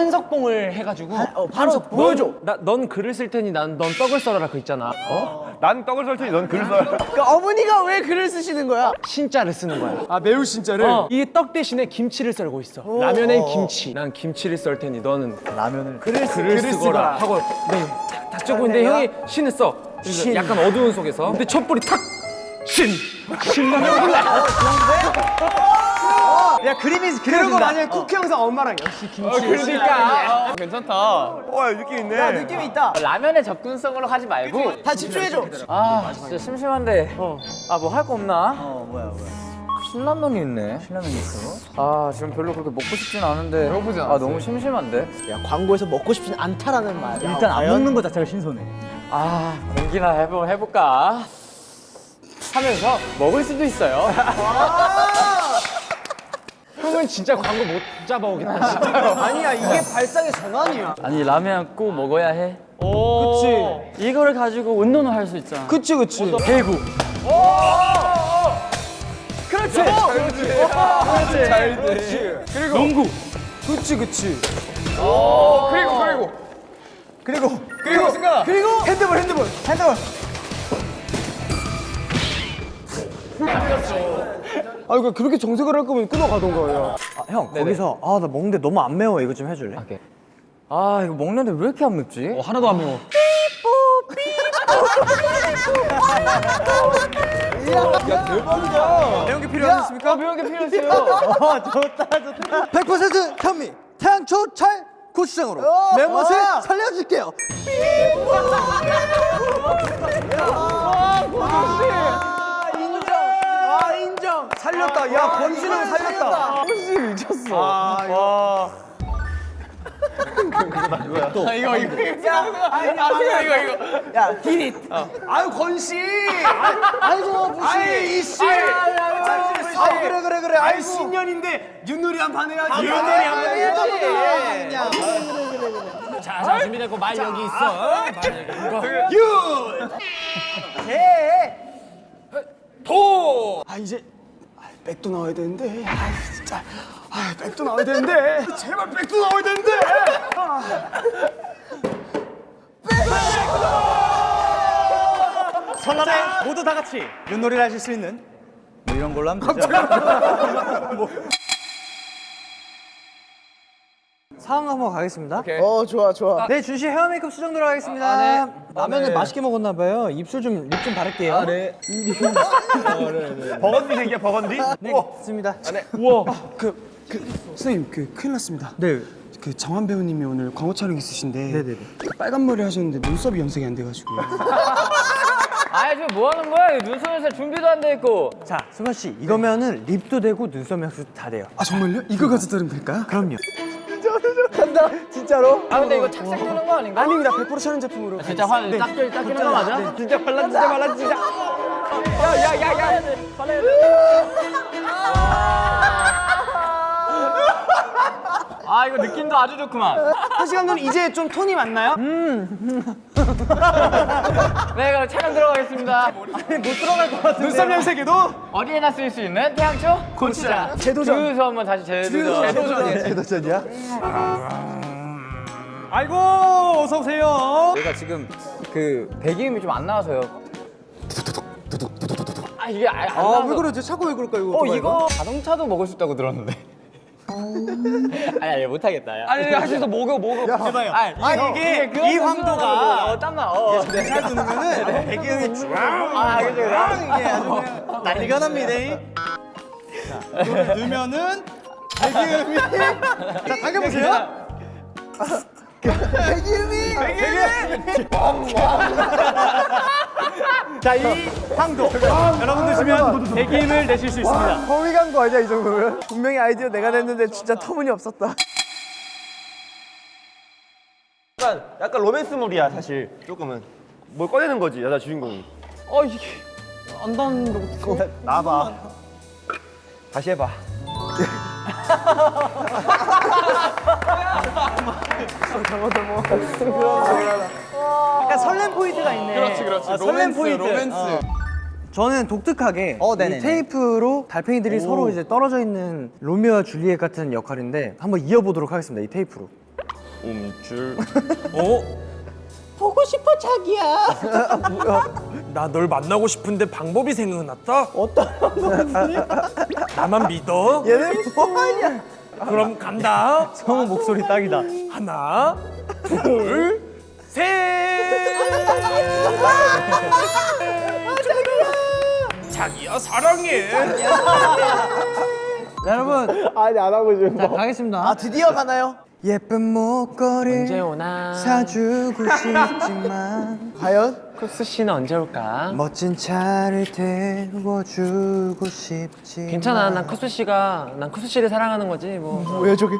한석봉을 해가지고 어, 바로 한석봉? 보여줘. 나, 넌 글을 쓸 테니 난 넌 떡을 썰어라 그 있잖아. 난 떡을 썰 테니 넌 글을 써라. 그러니까 어머니가 왜 글을 쓰시는 거야? 신자를 쓰는 거야. 아 매우 진짜를? 어, 이게 떡 대신에 김치를 썰고 있어. 라면엔 김치. 난 김치를 썰 테니 너는 라면을 글을, 쓰, 글을 글을 쓰거라 쓰거라 하고 네, 딱, 딱 적고 있는데 형이 신을 써. 신. 약간 어두운 속에서. 근데 촛불이 탁! 신! 신라면 올라! 야 그림이 그리고 만약에 쿠키 영상 엄마랑 역시 김치 그러니까. 괜찮다. 와 느낌 있네. 야 느낌 있다 라면에 접근성으로 하지 말고. 다 집중해줘 아 진짜 심심한데. 아 뭐 할 거 없나? 어 뭐야 뭐야 신라면이 있네. 신라면 있어? 아 지금 별로 그렇게 먹고 싶진 않은데. 배고프지 아 않았어요? 너무 심심한데. 야 광고에서 먹고 싶진 않다라는 말 일단 안 먹는 거 자체가 신선해 아 공기나 해보 해볼까 하면서 먹을 수도 있어요. 형은 진짜 광고 못 잡아오겠다, 진짜로. 아니야 이게 발상의 전환이야. 아니 라면 꼭 먹어야 해. 그치. 이거를 가지고 운동을 할 수 있잖아. 그치 그치. 배구. 그렇지. 그리고 농구. 그치 그치. 그리고 그리고. 그리고. 그리고 승가. 그리고 핸드볼 핸드볼. 핸드볼 아 이거 그렇게 정색을 할 거면 끊어가던가 야 아, 형 거기서 아 나 먹는데 너무 안 매워. 이거 좀 해줄래? 아 이거 먹는데 왜 이렇게 안 맵지? 하나도 안 매워. 매운 게 필요하셨습니까? 매운 게 필요했어요. 아 좋다 좋다. 100% 현미 태양초 찰 고추장으로. 매운맛을 살려줄게요. 아 인정 아 인정 살렸다. 야 권진영 살렸다 아 이거. 이거. 야 디릿. 아유 권씨. 아이고 무시 아이 이씨. 아 그래 그래 그래. 아이 신년인데 윷놀이 한판 해야지. 윷놀이 한판 해야지. 자, 자, 준비됐고 말 여기 있어. 아 이제 아, 백도 나와야 되는데. 아 진짜. 아 백도 나와야 되는데. 제발 백도 나와야 되는데. 설날에 모두 다 같이 윷놀이를 하실 수 있는 뭐 이런 걸로 하면 되죠 뭐. 상황 한번 가겠습니다 어 좋아 좋아 네 준씨 헤어 메이크업 수정 들어가겠습니다 라면을 맛있게 먹었나 봐요 입술 좀립좀 바를게요 아네 버건디 생기야 버건디? 네, 좋습니다 그, 그 선생님 그 큰일 났습니다 네 그 정한 배우님이 오늘 광고 촬영 있으신데 네네네. 그 빨간 머리 하셨는데 눈썹이 염색이 안 돼가지고 아 지금 뭐 하는 거야? 눈썹에서 준비도 안 돼 있고. 자, 승관 씨, 이거면은 립도 되고 눈썹 약도 다 돼요. 아 정말요? 이거 가서 들으면 될까요? 그럼요. 간다 진짜로? 아 근데 이거 착색 되는 거 아닌가? 아닙니다 100% 촬영 제품으로 진짜 화딱 닦이는 거 맞아? 진짜 발라 진짜 발라 진짜. 야야야야. 아 이거 느낌도 아주 좋구만. 현시 감독님 이제 좀 톤이 맞나요? 네 그럼 촬영 들어가겠습니다. 눈썹 염색에도 어디에나 쓸수 있는 태양초 고추장. 재도전. 주유소 한번 다시 재도전. 제도전이야? 아이고 어서 오세요. 내가 지금 그 배기음이 좀 안 나와서요. 아 이게 아, 안아 나와서. 왜 그러지? 차고 왜 그럴까 이거 어 이거 자동차도 먹을 수 있다고 들었는데. 아니 아니 못하겠다. 야. 아니, 있어. 먹어, 먹어. 해봐요. 아니, 이게 이 황도가 어 땀나. 어. 잘 누르면은 배기음이 쭉아 그죠 그죠. 이게 아주 그냥 난리가 납니다. 자, 이거를 넣으면은 배기음이 자, 당겨보세요. 자, 이 황도 여러분 드시면 배기음을 내실 수 있습니다. 거미 간거 아니야 이 정도면? 분명히 아이디어 내가 냈는데 진짜 터무니없었다 약간 약간 로맨스물이야 사실 조금은. 뭘 꺼내는 거지 여자 주인공이. 어, 이게 안 닿는 거 같아. 나봐. 다시 해봐. 약간 설렘 포인트가 있네. 그렇지, 그렇지. 설렘 포인트. 로맨스. 저는 독특하게 이 테이프로 달팽이들이 서로 이제 떨어져 있는 로미오와 줄리엣 같은 역할인데 한번 이어보도록 하겠습니다. 이 테이프로. 움줄 보고 싶어 자기야. 나 널 만나고 싶은데 방법이 생각났다. 어떤 방법이? 나만 믿어. 얘네 뭐하냐? 그럼 간다. 성우 목소리 딱이다. 하나, 둘, 셋. 자기야 사랑해. 자, 여러분. 아니 안 하고 싶어. 자 가겠습니다. 아 드디어 가나요? 예쁜 목걸이 언제 오나? 사주고 싶지만 과연? 쿠스 씨는 언제 올까? 멋진 차를 태워주고 싶지. 괜찮아. 난 쿠스 씨가 난 쿠스 씨를 사랑하는 거지 뭐. 뭐야 저게?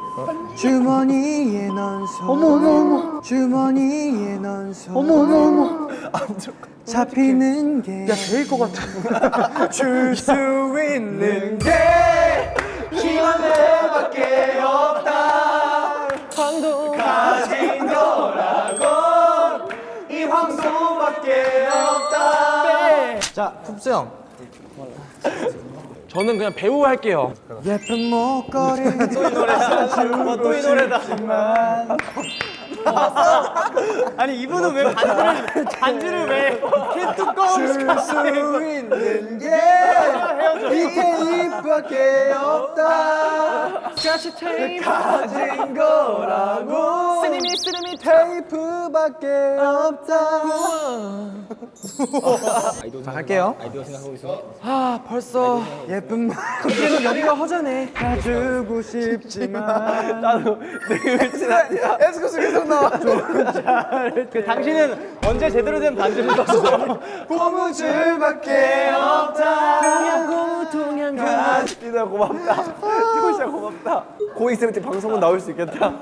주머니에 넣어서 어머 어머 어머 주머니에 넣어서 어머 어머 어머 잡히는 게 야, 제일 것 같아. 줄 수 있는 게 황도 자, 쿱스 형 저는 그냥 배우 할게요. 예쁜 목걸이 또이 노래다. 아니 이분은 왜 반주를 반주를 왜 캔뚜껑 줄수 있는 게 이게 입밖에 없다. 같이 테이프. 가진 거라고. 쓰리미 쓰리미 테이프밖에 없다. 자 갈게요. 아 벌써 예쁜 목 계속 여기가 허전해. 가지고 싶지만. 에스쿠스 계속 나와. 그 당신은 언제 제대로 된 반주를 썼어? 고무줄밖에 없다. 동양고 동양고 진짜 고맙다. 티고 씨야 고맙다 고때 방송은 나올 수 있겠다